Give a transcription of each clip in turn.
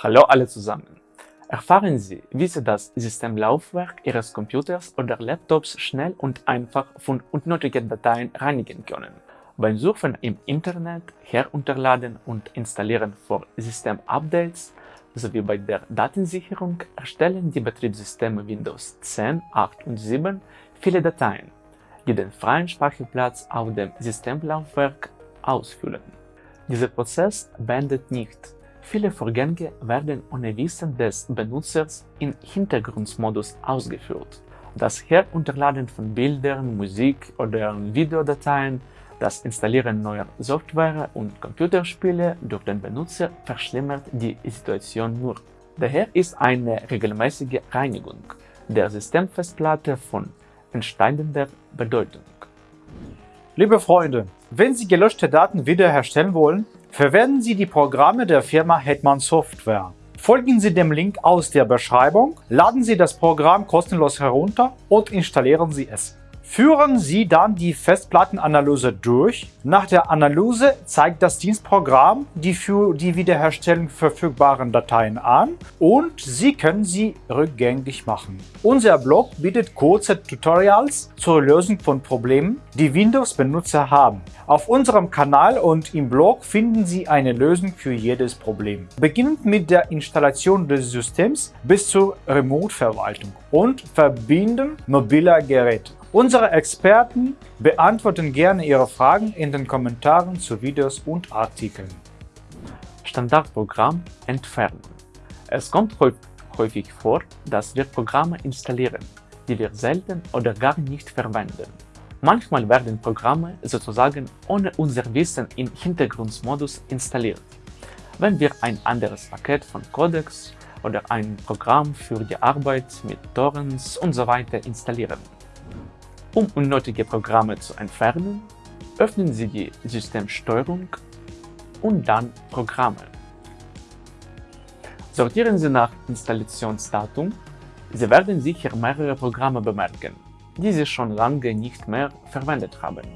Hallo alle zusammen! Erfahren Sie, wie Sie das Systemlaufwerk Ihres Computers oder Laptops schnell und einfach von unnötigen Dateien reinigen können. Beim Surfen im Internet, Herunterladen und Installieren von Systemupdates sowie bei der Datensicherung erstellen die Betriebssysteme Windows 10, 8 und 7 viele Dateien, die den freien Speicherplatz auf dem Systemlaufwerk ausfüllen. Dieser Prozess beendet nicht Viele Vorgänge werden ohne Wissen des Benutzers im Hintergrundmodus ausgeführt. Das Herunterladen von Bildern, Musik oder Videodateien, das Installieren neuer Software und Computerspiele durch den Benutzer verschlimmert die Situation nur. Daher ist eine regelmäßige Reinigung der Systemfestplatte von entscheidender Bedeutung. Liebe Freunde, wenn Sie gelöschte Daten wiederherstellen wollen, Verwenden Sie die Programme der Firma Hetman Software. Folgen Sie dem Link aus der Beschreibung, laden Sie das Programm kostenlos herunter und installieren Sie es. Führen Sie dann die Festplattenanalyse durch. Nach der Analyse zeigt das Dienstprogramm die für die Wiederherstellung verfügbaren Dateien an und Sie können sie rückgängig machen. Unser Blog bietet kurze Tutorials zur Lösung von Problemen, die Windows-Benutzer haben. Auf unserem Kanal und im Blog finden Sie eine Lösung für jedes Problem. Beginnend mit der Installation des Systems bis zur Remote-Verwaltung und Verbinden mobiler Geräte. Unsere Experten beantworten gerne Ihre Fragen in den Kommentaren zu Videos und Artikeln. Standardprogramm entfernen. Es kommt häufig vor, dass wir Programme installieren, die wir selten oder gar nicht verwenden. Manchmal werden Programme sozusagen ohne unser Wissen im Hintergrundmodus installiert. Wenn wir ein anderes Paket von Codecs oder ein Programm für die Arbeit mit Torrents usw. So installieren. Um unnötige Programme zu entfernen, öffnen Sie die Systemsteuerung und dann Programme. Sortieren Sie nach Installationsdatum. Sie werden sicher mehrere Programme bemerken, die Sie schon lange nicht mehr verwendet haben.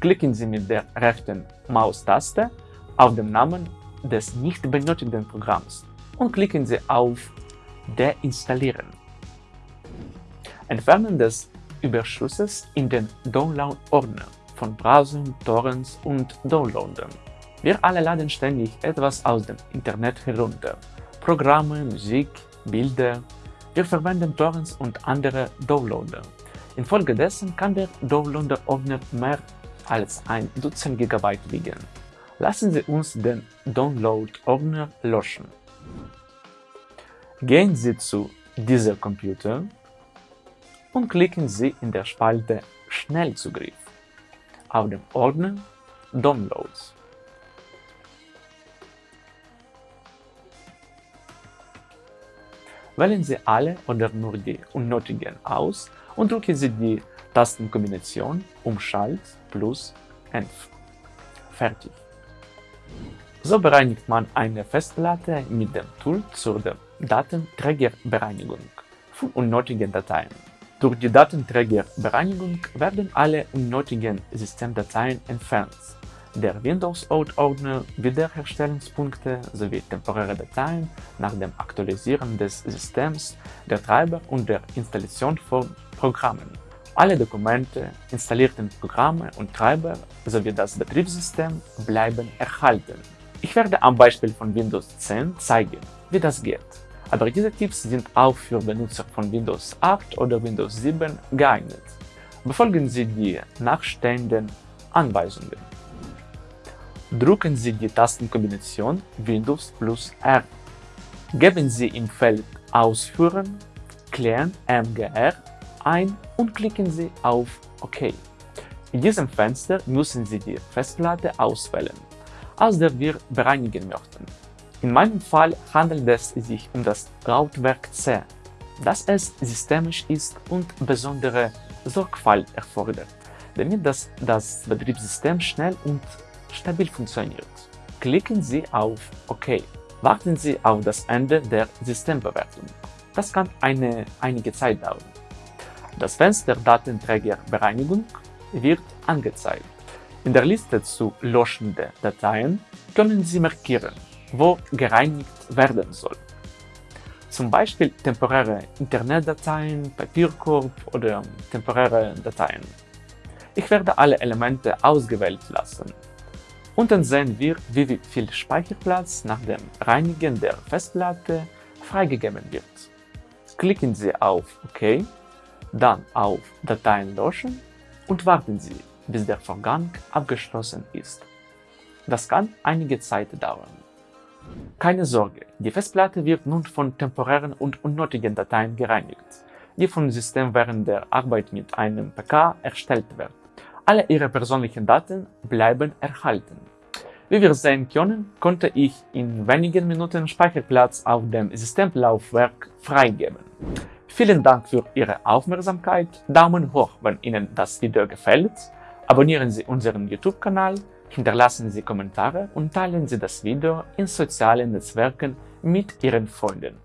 Klicken Sie mit der rechten Maustaste auf den Namen des nicht benötigten Programms und klicken Sie auf Deinstallieren. Entfernen des Überschusses in den Download-Ordner von Browsern, Torrents und Downloadern. Wir alle laden ständig etwas aus dem Internet herunter. Programme, Musik, Bilder. Wir verwenden Torrents und andere Downloader. Infolgedessen kann der Downloader-Ordner mehr als ein Dutzend Gigabyte wiegen. Lassen Sie uns den Download-Ordner löschen. Gehen Sie zu dieser Computer und klicken Sie in der Spalte Schnellzugriff auf dem Ordner Downloads. Wählen Sie alle oder nur die unnötigen aus und drücken Sie die Tastenkombination Umschalt plus Env. Fertig. So bereinigt man eine Festplatte mit dem Tool zur Datenträgerbereinigung von unnötigen Dateien. Durch die Datenträgerbereinigung werden alle unnötigen Systemdateien entfernt. Der Windows-Out-Ordner, Wiederherstellungspunkte sowie temporäre Dateien nach dem Aktualisieren des Systems, der Treiber und der Installation von Programmen. Alle Dokumente, installierten Programme und Treiber sowie das Betriebssystem bleiben erhalten. Ich werde am Beispiel von Windows 10 zeigen, wie das geht. Aber diese Tipps sind auch für Benutzer von Windows 8 oder Windows 7 geeignet. Befolgen Sie die nachstehenden Anweisungen. Drücken Sie die Tastenkombination Windows plus R. Geben Sie im Feld Ausführen Klären MGR ein und klicken Sie auf OK. In diesem Fenster müssen Sie die Festplatte auswählen, aus der wir bereinigen möchten. In meinem Fall handelt es sich um das Lautwerk C, das es systemisch ist und besondere Sorgfalt erfordert, damit das, das Betriebssystem schnell und stabil funktioniert. Klicken Sie auf OK. Warten Sie auf das Ende der Systembewertung. Das kann eine, einige Zeit dauern. Das Fenster Datenträgerbereinigung wird angezeigt. In der Liste zu löschende Dateien können Sie markieren wo gereinigt werden soll. Zum Beispiel temporäre Internetdateien, Papierkorb oder temporäre Dateien. Ich werde alle Elemente ausgewählt lassen. Unten sehen wir, wie viel Speicherplatz nach dem Reinigen der Festplatte freigegeben wird. Klicken Sie auf OK, dann auf Dateien löschen und warten Sie, bis der Vorgang abgeschlossen ist. Das kann einige Zeit dauern. Keine Sorge, die Festplatte wird nun von temporären und unnötigen Dateien gereinigt, die vom System während der Arbeit mit einem PK erstellt werden. Alle Ihre persönlichen Daten bleiben erhalten. Wie wir sehen können, konnte ich in wenigen Minuten Speicherplatz auf dem Systemlaufwerk freigeben. Vielen Dank für Ihre Aufmerksamkeit, Daumen hoch, wenn Ihnen das Video gefällt, abonnieren Sie unseren YouTube-Kanal Hinterlassen Sie Kommentare und teilen Sie das Video in sozialen Netzwerken mit Ihren Freunden.